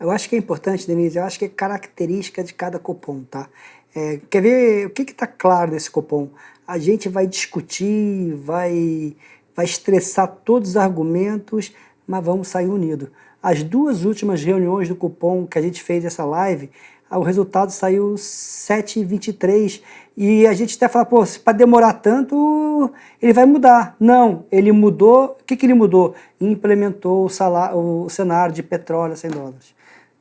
Eu acho que é importante, Denise, eu acho que é característica de cada cupom, tá? É, quer ver o que está claro nesse cupom? A gente vai discutir, vai, vai estressar todos os argumentos, mas vamos sair unidos. As duas últimas reuniões do cupom que a gente fez essa live, o resultado saiu 7,23 e a gente até fala, pô, para demorar tanto, ele vai mudar. Não, ele mudou, o que, que ele mudou? Implementou o, salário, o cenário de petróleo a 100 dólares.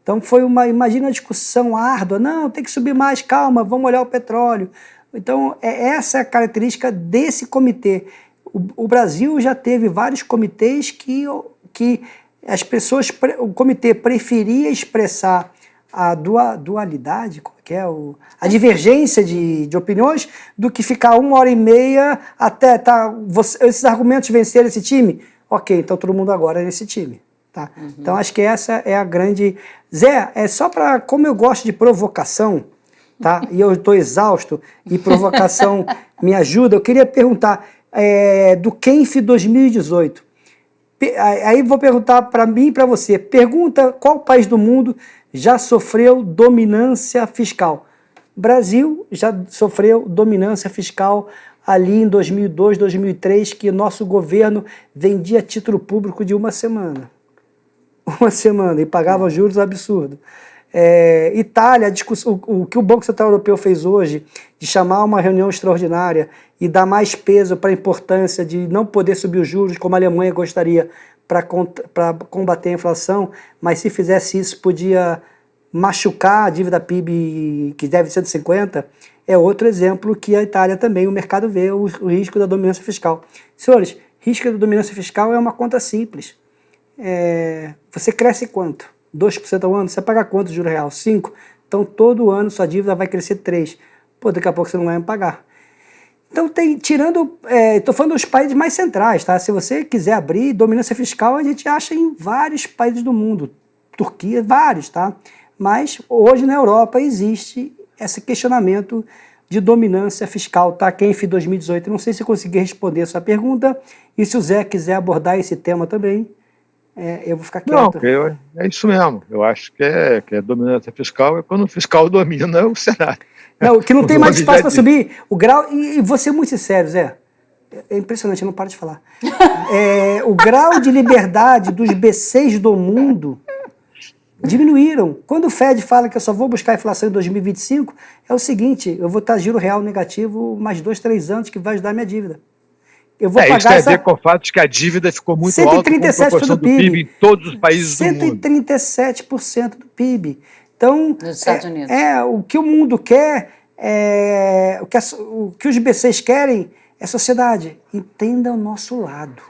Então foi uma, imagina uma discussão árdua, não, tem que subir mais, calma, vamos olhar o petróleo. Então é, essa é a característica desse comitê. O, o Brasil já teve vários comitês que, que as pessoas, o comitê preferia expressar a dualidade, é que é? O, a divergência de, de opiniões, do que ficar uma hora e meia até tá, você, esses argumentos vencerem esse time. Ok, então todo mundo agora é nesse time. Tá? Uhum. Então acho que essa é a grande... Zé, é só para... Como eu gosto de provocação, tá? (laughs) e eu estou exausto, e provocação (laughs) me ajuda, eu queria perguntar é, do Kenf 2018. Aí vou perguntar para mim e para você. Pergunta qual país do mundo já sofreu dominância fiscal. Brasil já sofreu dominância fiscal ali em 2002, 2003, que nosso governo vendia título público de uma semana (laughs) uma semana e pagava juros absurdos. É, Itália, o, o, que o Banco Central Europeu fez hoje, de chamar uma reunião extraordinária e dar mais peso para a importância de não poder subir os juros, como a Alemanha gostaria, para combater a inflação, mas se fizesse isso podia machucar a dívida PIB, que deve ser de 50, é outro exemplo que a Itália também, o mercado vê o, o risco da dominância fiscal. Senhores, risco da dominância fiscal é uma conta simples é, você cresce quanto? 2% ao ano? Você paga quanto de real? 5%? Então todo ano sua dívida vai crescer 3%. Pô, daqui a pouco você não vai pagar. Então, tem, tirando, estou é, falando dos países mais centrais, tá? Se você quiser abrir dominância fiscal, a gente acha em vários países do mundo. Turquia, vários, tá? Mas hoje na Europa existe esse questionamento de dominância fiscal, tá? Kenf 2018. Não sei se consegui responder sua pergunta e se o Zé quiser abordar esse tema também, é, eu vou ficar quieto.
Não, eu, é isso mesmo. Eu acho que é, que é dominância fiscal é quando o fiscal (laughs) domina o Senado.
Não, que não (laughs) tem mais espaço para subir. O grau, e, e vou ser muito sincero, Zé, é impressionante, eu não paro de falar. É, o grau de liberdade dos B6 do mundo diminuíram. Quando o Fed fala que eu só vou buscar inflação em 2025, é o seguinte, eu vou estar giro real negativo mais dois, três anos que vai ajudar a minha dívida.
Eu vou é, pagar isso tem essa... a ver com o fato de que a dívida ficou muito 137 alta com a do PIB. PIB. em todos os países
137% do PIB. Então,
Nos Estados
é,
Unidos.
É, o que o mundo quer, é, o, que a, o que os BCs querem é sociedade. Entenda o nosso lado.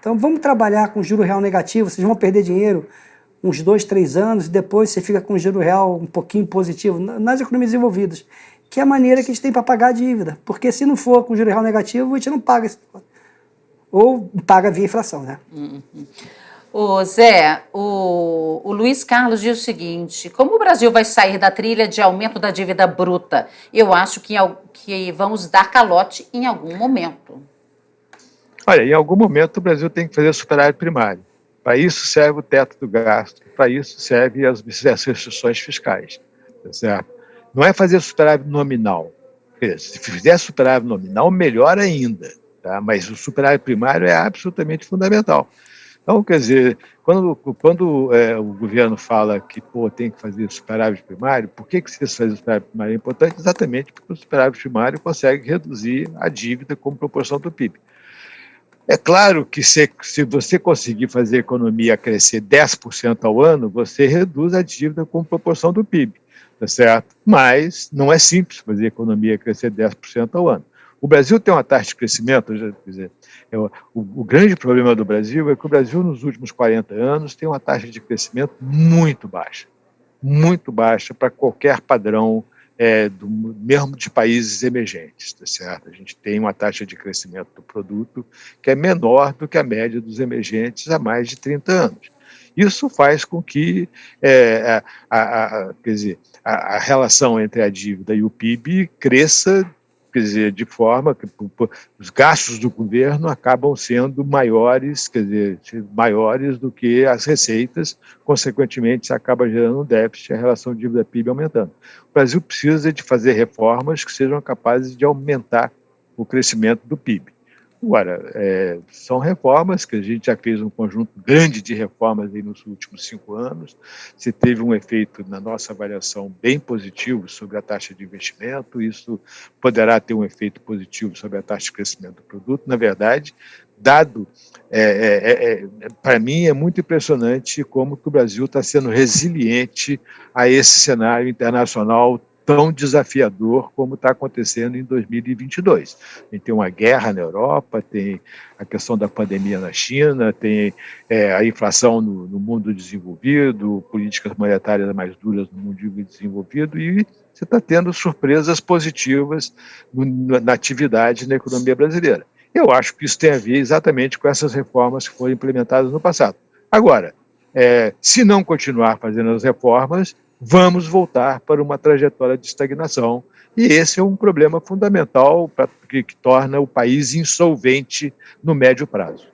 Então vamos trabalhar com juro real negativo, vocês vão perder dinheiro uns dois, três anos, e depois você fica com juro real um pouquinho positivo nas economias desenvolvidas que é a maneira que a gente tem para pagar a dívida. Porque se não for com juros real negativo, a gente não paga. Ou paga via inflação, né? Uhum.
Ô Zé, o, o Luiz Carlos diz o seguinte, como o Brasil vai sair da trilha de aumento da dívida bruta? Eu acho que, que vamos dar calote em algum momento.
Olha, em algum momento o Brasil tem que fazer superávit primário. Para isso serve o teto do gasto, para isso serve as, as restrições fiscais, tá certo? Não é fazer superávit nominal. Se fizer superávit nominal, melhor ainda. Tá? Mas o superávit primário é absolutamente fundamental. Então, quer dizer, quando, quando é, o governo fala que pô, tem que fazer superávit primário, por que, que se fazer superávit primário é importante? Exatamente porque o superávit primário consegue reduzir a dívida como proporção do PIB. É claro que se, se você conseguir fazer a economia crescer 10% ao ano, você reduz a dívida como proporção do PIB tá certo? Mas não é simples fazer a economia crescer 10% ao ano. O Brasil tem uma taxa de crescimento, quer dizer, é, o, o, grande problema do Brasil é que o Brasil, nos últimos 40 anos, tem uma taxa de crescimento muito baixa, muito baixa para qualquer padrão é, do, mesmo de países emergentes, tá certo? A gente tem uma taxa de crescimento do produto que é menor do que a média dos emergentes há mais de 30 anos. Isso faz com que é, a, a, a, quer dizer, a, a relação entre a dívida e o PIB cresça quer dizer, de forma que os gastos do governo acabam sendo maiores, quer dizer, maiores do que as receitas, consequentemente, isso acaba gerando um déficit, a relação dívida-PIB aumentando. O Brasil precisa de fazer reformas que sejam capazes de aumentar o crescimento do PIB. Agora, é, são reformas que a gente já fez um conjunto grande de reformas aí nos últimos cinco anos. Se teve um efeito, na nossa avaliação, bem positivo sobre a taxa de investimento, isso poderá ter um efeito positivo sobre a taxa de crescimento do produto. Na verdade, dado, é, é, é, é para mim, é muito impressionante como que o Brasil está sendo resiliente a esse cenário internacional tão desafiador como está acontecendo em 2022. A gente tem uma guerra na Europa, tem a questão da pandemia na China, tem é, a inflação no, no, mundo desenvolvido, políticas monetárias mais duras no mundo desenvolvido e você está tendo surpresas positivas no, na atividade na economia brasileira. Eu acho que isso tem a ver exatamente com essas reformas que foram implementadas no passado. Agora, é, se não continuar fazendo as reformas, vamos voltar para uma trajetória de estagnação. E esse é um problema fundamental pra, que, que torna o país insolvente no médio prazo.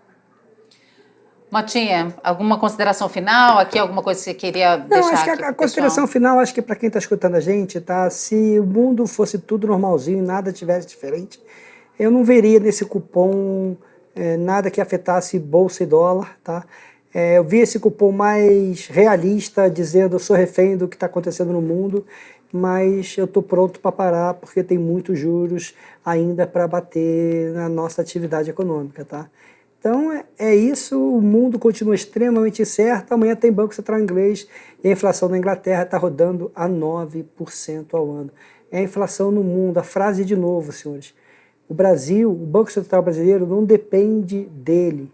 Motinha, alguma consideração final? Aqui alguma coisa que você queria
Não,
deixar
acho que a, a consideração final, acho que para quem está escutando a gente, tá? Se o mundo fosse tudo normalzinho, nada tivesse diferente, eu não veria nesse cupom é, nada que afetasse bolsa e dólar, tá? É, eu vi esse cupom mais realista, dizendo eu sou refém do que está acontecendo no mundo, mas eu estou pronto para parar porque tem muitos juros ainda para bater na nossa atividade econômica. Tá? Então é, é, isso, o mundo continua extremamente incerto, amanhã tem Banco Central inglês e a inflação na Inglaterra está rodando a 9% ao ano. É a inflação no mundo, a frase de novo, senhores. O Brasil, o Banco Central brasileiro não depende dele,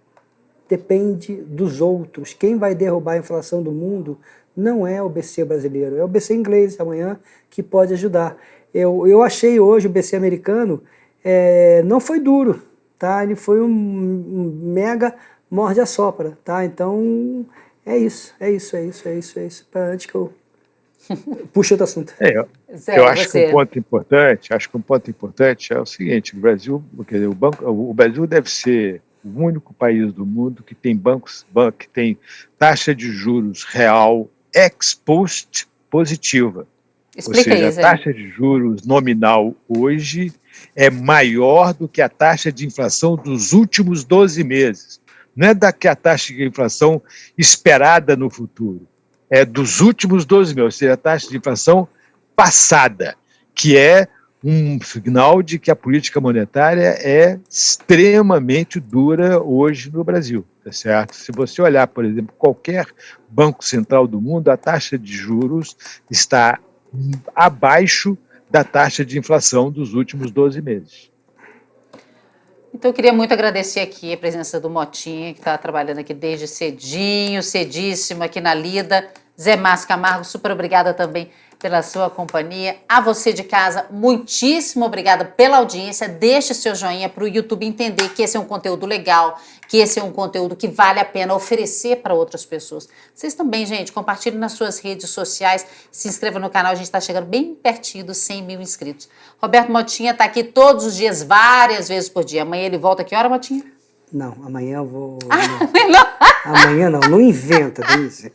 depende dos outros. Quem vai derrubar a inflação do mundo não é o BC brasileiro, é o BC inglês amanhã que pode ajudar. Eu, eu achei hoje o BC americano, é, não foi duro, tá? ele foi um, um mega morde a sopra, tá? Então é isso, é isso, é isso, é isso, é isso, para antes que eu (laughs) puxe outro assunto.
É, eu, Zé, eu acho você. que um ponto importante, acho que um ponto importante é o seguinte, o Brasil, quer dizer, o, banco, o Brasil deve ser o único país do mundo que tem bancos, banco, que tem taxa de juros real ex post positiva.
Explica
Ou seja, isso, a taxa de juros nominal hoje é maior do que a taxa de inflação dos últimos 12 meses. Não é da que a taxa de inflação esperada no futuro, é dos últimos 12 meses, ou seja, a taxa de inflação passada, que é um sinal de que a política monetária é extremamente dura hoje no Brasil, tá certo? Se você olhar, por exemplo, qualquer banco central do mundo, a taxa de juros está abaixo da taxa de inflação dos últimos 12 meses.
Então, eu queria muito agradecer aqui a presença do Motinha, que está trabalhando aqui desde cedinho, cedíssimo aqui na Lida. Zé Márcio Camargo, super obrigada também pela sua companhia. A você de casa, muitíssimo obrigada pela audiência. Deixe seu joinha para o YouTube entender que esse é um conteúdo legal, que esse é um conteúdo que vale a pena oferecer para outras pessoas. Vocês também, gente, compartilhem nas suas redes sociais, se inscreva no canal, a gente está chegando bem pertinho dos 100 mil inscritos. Roberto Motinha está aqui todos os dias, várias vezes por dia. Amanhã ele volta, que hora, Motinha?
Não, amanhã eu vou... Ah, (laughs) não. Amanhã não, não inventa, Denise.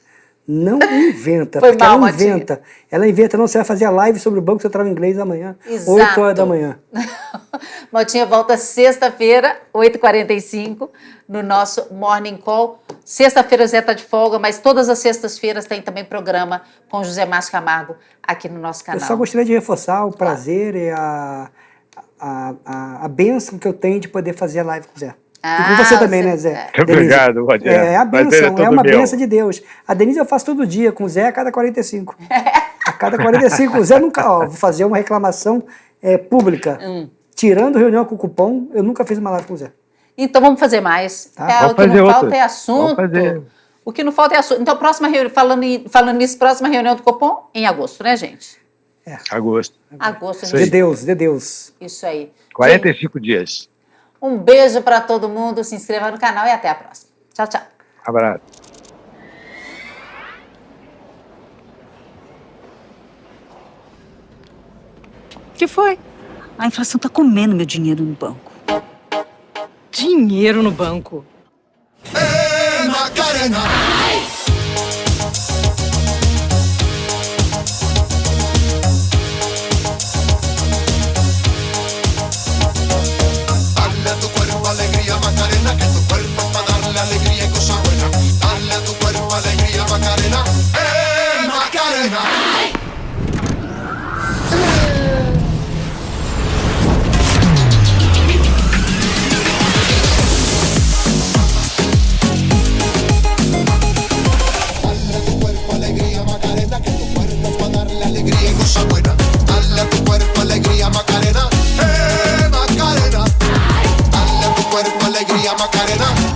Não (laughs) inventa, Foi porque mal, ela inventa. Matinha. Ela inventa, não, você vai fazer a live sobre o Banco Central Inglês amanhã, Exato. 8 horas da manhã. (laughs)
Motinha volta sexta-feira, 8h45, no nosso Morning Call. Sexta-feira o Zé está de folga, mas todas as sextas-feiras tem também programa com José Márcio Camargo aqui no nosso canal.
Eu só gostaria de reforçar o prazer claro. e a, a, a, a benção que eu tenho de poder fazer a live com o Zé. Ah, e com você também, né, Zé?
É. (laughs) Obrigado, Rogério.
É, é a benção, é, é uma benção de Deus. A Denise eu faço todo dia, com o Zé a cada 45. (laughs) a cada 45. O Zé nunca, ó, vou fazer uma reclamação é, pública. Hum. Tirando reunião com o cupom, eu nunca fiz uma live com o Zé.
Então vamos fazer mais. Tá? É, o que não falta é assunto. O que não falta é assunto. Então, próxima reunião, falando, falando nisso, próxima reunião do cupom em agosto, né, gente?
Agosto.
Agosto,
Isso
De
aí.
Deus, de Deus.
Isso aí.
45 dias.
Um beijo para todo mundo, se inscreva no canal e até a próxima. Tchau, tchau.
Abraço.
que foi? A inflação tá comendo meu dinheiro no banco.
Dinheiro no banco. Macarena.
Macarena.